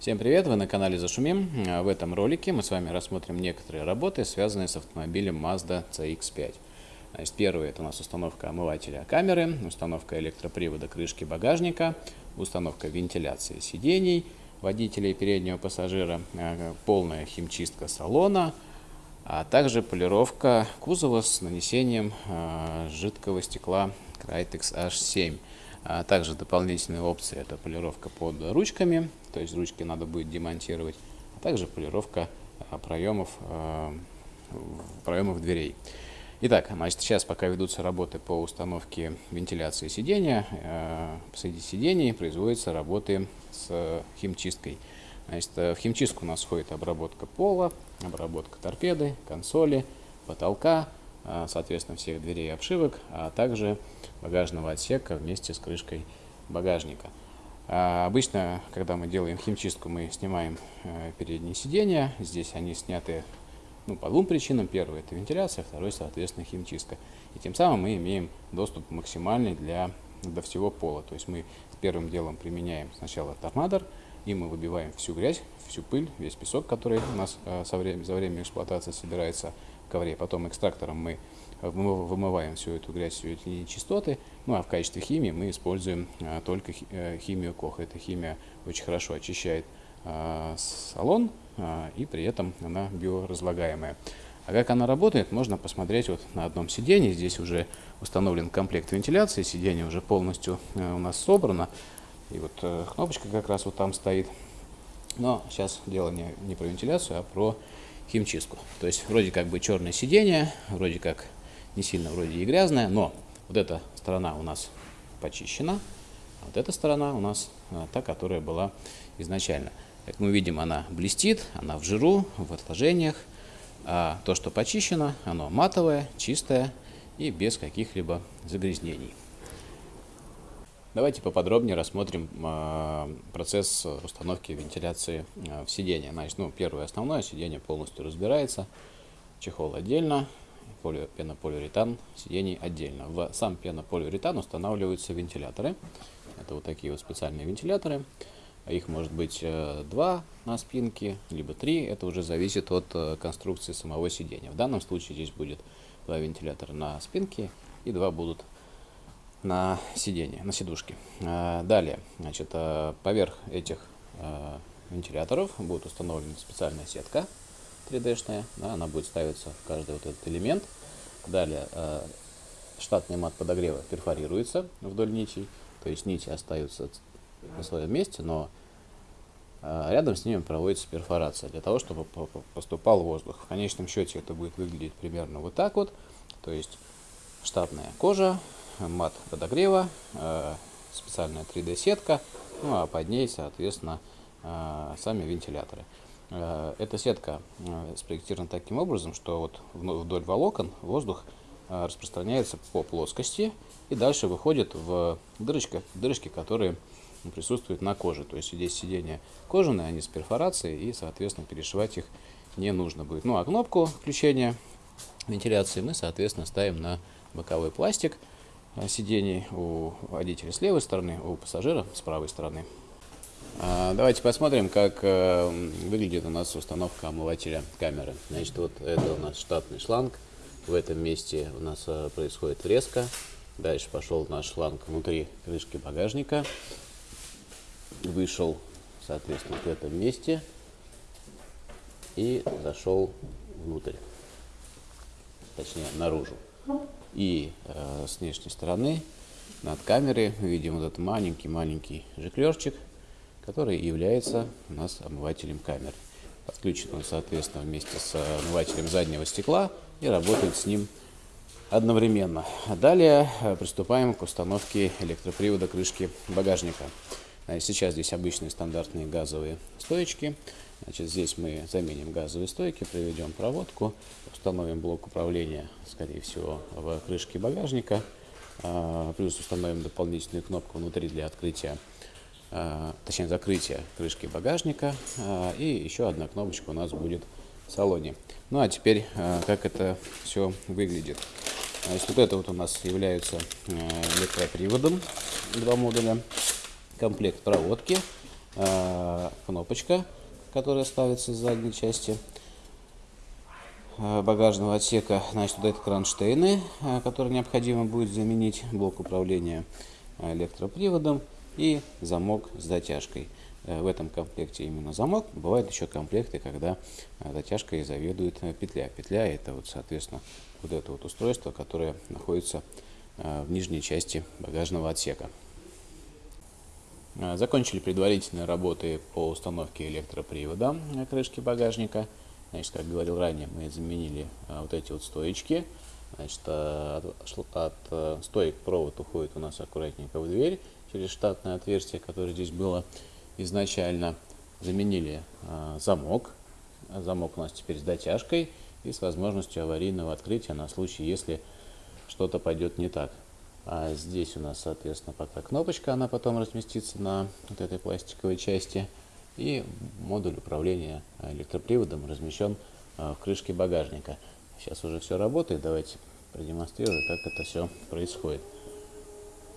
Всем привет! Вы на канале Зашумим. В этом ролике мы с вами рассмотрим некоторые работы, связанные с автомобилем Mazda CX-5. Значит, первый это у нас установка омывателя камеры, установка электропривода крышки багажника, установка вентиляции сидений водителя и переднего пассажира, э, полная химчистка салона, а также полировка кузова с нанесением э, жидкого стекла Crytex H7. А также дополнительные опции это полировка под ручками, то есть ручки надо будет демонтировать, а также полировка а, проемов, а, проемов дверей. Итак, значит, сейчас пока ведутся работы по установке вентиляции сидения, среди сидений производятся работы с химчисткой. Значит, в химчистку у нас входит обработка пола, обработка торпеды, консоли, потолка, соответственно, всех дверей и обшивок, а также багажного отсека вместе с крышкой багажника. А обычно, когда мы делаем химчистку, мы снимаем э, передние сиденья. Здесь они сняты ну, по двум причинам. Первый – это вентиляция, второй, соответственно, химчистка. И тем самым мы имеем доступ максимальный для, до всего пола. То есть мы первым делом применяем сначала торнадор, и мы выбиваем всю грязь, всю пыль, весь песок, который у нас э, со время, за время эксплуатации собирается ковре. Потом экстрактором мы вымываем всю эту грязь, всю эти нечистоты. Ну а в качестве химии мы используем а, только э, химию Коха. Эта химия очень хорошо очищает а, салон и при этом она биоразлагаемая. А как она работает, можно посмотреть вот на одном сиденье. Здесь уже установлен комплект вентиляции, сиденье уже полностью э, у нас собрано. И вот э, кнопочка как раз вот там стоит. Но сейчас дело не, не про вентиляцию, а про химчистку. То есть вроде как бы черное сиденье, вроде как не сильно вроде и грязное, но вот эта сторона у нас почищена, а вот эта сторона у нас а, та, которая была изначально. Как мы видим, она блестит, она в жиру, в отложениях. А то, что почищено, оно матовое, чистое и без каких-либо загрязнений. Давайте поподробнее рассмотрим э, процесс установки вентиляции э, в сиденье. Значит, ну, первое основное, сиденье полностью разбирается, чехол отдельно, полио, пенополиуретан, сидений отдельно. В сам пенополиуретан устанавливаются вентиляторы. Это вот такие вот специальные вентиляторы. Их может быть э, два на спинке, либо три. Это уже зависит от э, конструкции самого сидения. В данном случае здесь будет два вентилятора на спинке и два будут на сиденье, на сидушке. А, далее, значит, а, поверх этих а, вентиляторов будет установлена специальная сетка 3D-шная. Да, она будет ставиться в каждый вот этот элемент. Далее штатный мат подогрева перфорируется вдоль нитей. То есть нити остаются на своем месте, но рядом с ними проводится перфорация для того, чтобы поступал воздух. В конечном счете это будет выглядеть примерно вот так вот. То есть штатная кожа, мат подогрева, э, специальная 3D-сетка, ну а под ней, соответственно, э, сами вентиляторы. Э, эта сетка спроектирована таким образом, что вот вдоль волокон воздух распространяется по плоскости и дальше выходит в дырочки, дырочки, которые присутствуют на коже. То есть здесь сиденья кожаные, они с перфорацией, и, соответственно, перешивать их не нужно будет. Ну а кнопку включения вентиляции мы, соответственно, ставим на боковой пластик – сидений у водителя с левой стороны, у пассажира с правой стороны. А, давайте посмотрим, как э, выглядит у нас установка омывателя камеры. Значит, вот это у нас штатный шланг. В этом месте у нас э, происходит врезка. Дальше пошел наш шланг внутри крышки багажника. Вышел, соответственно, в этом месте. И зашел внутрь. Точнее, наружу. И э, с внешней стороны над камерой мы видим вот этот маленький-маленький жиклерчик, который является у нас омывателем камеры. Подключен он, соответственно, вместе с омывателем заднего стекла и работает с ним одновременно. А далее э, приступаем к установке электропривода крышки багажника. Сейчас здесь обычные стандартные газовые стоечки. Значит, здесь мы заменим газовые стойки, проведем проводку, установим блок управления, скорее всего, в крышке багажника, а, плюс установим дополнительную кнопку внутри для открытия, а, точнее закрытия крышки багажника, а, и еще одна кнопочка у нас будет в салоне. Ну а теперь, как это все выглядит. Значит, вот это вот у нас является электроприводом, два модуля, комплект проводки, кнопочка, которая ставится с задней части багажного отсека. Значит, вот это кронштейны, которые необходимо будет заменить, блок управления электроприводом и замок с затяжкой. Э, в этом комплекте именно замок. Бывают еще комплекты, когда э, затяжкой заведует э, петля. Петля это вот, соответственно, вот это вот устройство, которое находится в нижней части багажного отсека. Закончили предварительные работы по установке электропривода крышки багажника. Значит, как говорил ранее, мы заменили вот эти вот стоечки. Значит, от, от стоек провод уходит у нас аккуратненько в дверь через штатное отверстие, которое здесь было изначально. Заменили э, замок. Замок у нас теперь с дотяжкой и с возможностью аварийного открытия на случай, если что-то пойдет не так. А здесь у нас, соответственно, пока кнопочка, она потом разместится на вот этой пластиковой части. И модуль управления электроприводом размещен э, в крышке багажника. Сейчас уже все работает. Давайте продемонстрирую, как это все происходит.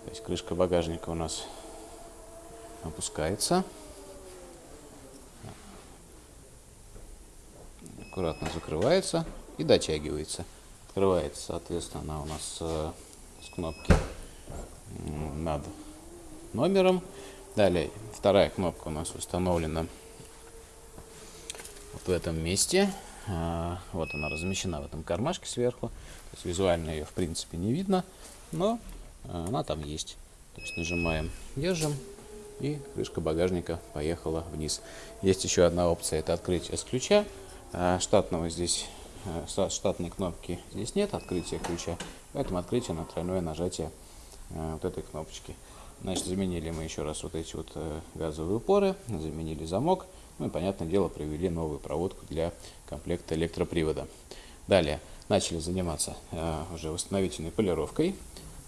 То есть крышка багажника у нас опускается. Аккуратно закрывается и дотягивается. Открывается, соответственно, она у нас э, с кнопки над номером. Далее вторая кнопка у нас установлена вот в этом месте. А, вот она размещена в этом кармашке сверху. То есть визуально ее в принципе не видно, но э, она там есть. То есть нажимаем, держим, и крышка багажника поехала вниз. Есть еще одна опция, это открытие с ключа. А, штатного здесь, а, штатной кнопки здесь нет, открытия ключа, поэтому открытие на тройное нажатие а, вот этой кнопочки. Значит, заменили мы еще раз вот эти вот э, газовые упоры, заменили замок, ну и, понятное дело, провели новую проводку для комплекта электропривода. Далее начали заниматься уже восстановительной полировкой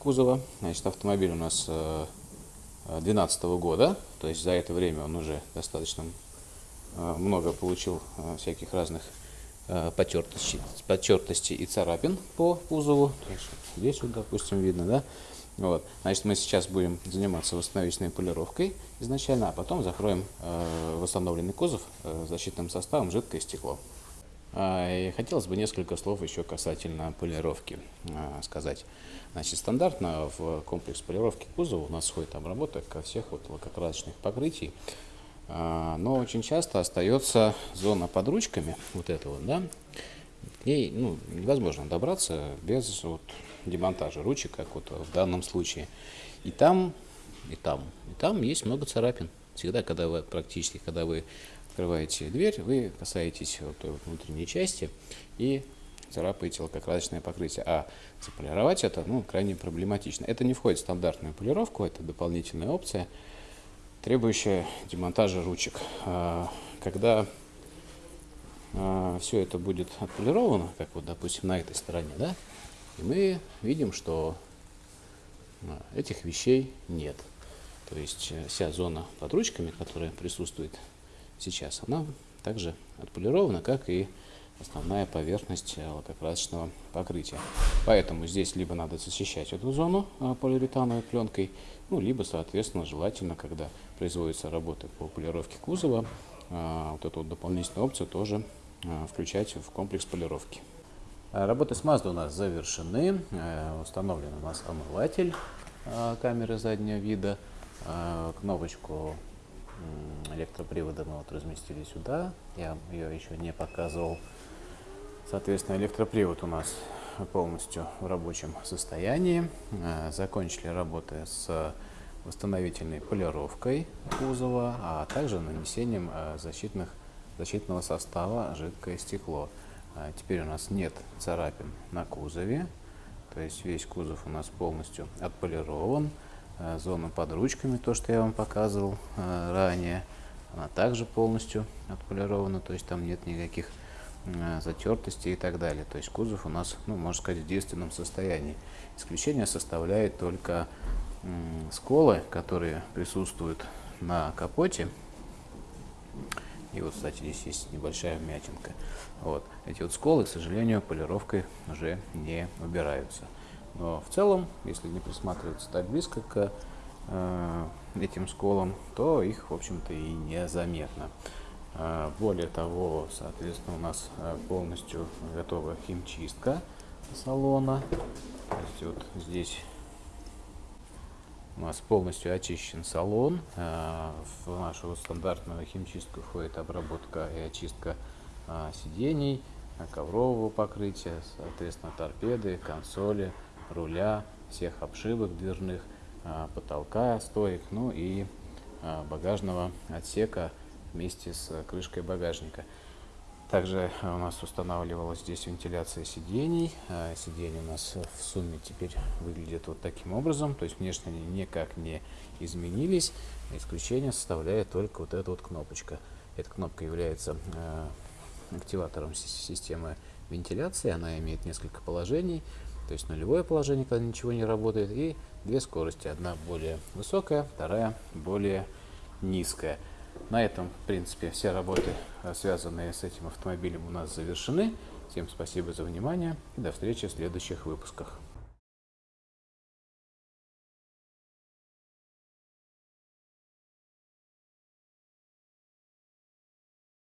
кузова. Значит, автомобиль у нас э, 2012 года, то есть за это время он уже достаточно э, много получил э, всяких разных э, потертостей, потертостей и царапин по кузову. Здесь вот, допустим, видно, да? Вот. Значит, мы сейчас будем заниматься восстановительной полировкой изначально, а потом закроем восстановленный кузов защитным составом жидкое стекло. А, и хотелось бы несколько слов еще касательно полировки а, сказать. Значит, стандартно в комплекс полировки кузова у нас входит обработка ко всех вот лакокрасочных покрытий. А, но очень часто остается зона под ручками, вот эта вот, да, к ну, невозможно добраться без вот, демонтажа ручек, как вот в данном случае. И там, и там, и там есть много царапин. Всегда, когда вы практически, когда вы открываете дверь, вы касаетесь вот той внутренней части и царапаете лакокрасочное покрытие. А заполировать это ну, крайне проблематично. Это не входит в стандартную полировку, это дополнительная опция, требующая демонтажа ручек. А, когда а, все это будет отполировано, как вот, допустим, на этой стороне, да, и мы видим, что а, этих вещей нет. То есть э, вся зона под ручками, которая присутствует сейчас, она также отполирована, как и основная поверхность лакокрасочного покрытия. Поэтому здесь либо надо защищать эту зону а, полиуретановой пленкой, ну, либо, соответственно, желательно, когда производятся работы по полировке кузова, а, вот эту вот дополнительную опцию тоже включать в комплекс полировки. Работы с Mazda у нас завершены. Э, установлен у нас омыватель камеры заднего вида. Кнопочку электропривода мы вот разместили сюда. Я ее еще не показывал. Соответственно, электропривод у нас полностью в рабочем состоянии. Э, закончили работы с восстановительной полировкой кузова, а также нанесением э, защитных, защитного состава жидкое стекло. Э, теперь у нас нет царапин на кузове, то есть весь кузов у нас полностью отполирован. Зона под ручками, то, что я вам показывал ранее, она также полностью отполирована, то есть там нет никаких затертости и так далее. То есть кузов у нас, ну, можно сказать, в действенном состоянии. Исключение составляет только сколы, которые присутствуют на капоте. И вот, кстати, здесь есть небольшая вмятинка. Вот. Эти вот сколы, к сожалению, полировкой уже не убираются. Но в целом, если не присматриваться так близко к э, этим сколом, то их, в общем-то, и незаметно. Э, более того, соответственно, у нас э, полностью готова химчистка салона. То есть вот здесь у нас полностью очищен салон. Э, в нашу стандартную химчистку входит обработка и очистка сидений, коврового покрытия, соответственно, торпеды, консоли, руля, всех обшивок дверных, потолка, стоек, ну и багажного отсека вместе с крышкой багажника. Также у нас устанавливалась здесь вентиляция сидений. Сиденья у нас в сумме теперь выглядят вот таким образом. То есть внешне они никак не изменились. Исключение составляет только вот эта вот кнопочка. Эта кнопка является активатором системы вентиляции. Она имеет несколько положений. То есть нулевое положение, когда ничего не работает, и две скорости. Одна более высокая, вторая более низкая. На этом, в принципе, все работы, э, связанные с этим автомобилем, у нас завершены. Всем спасибо за внимание и до встречи в следующих выпусках.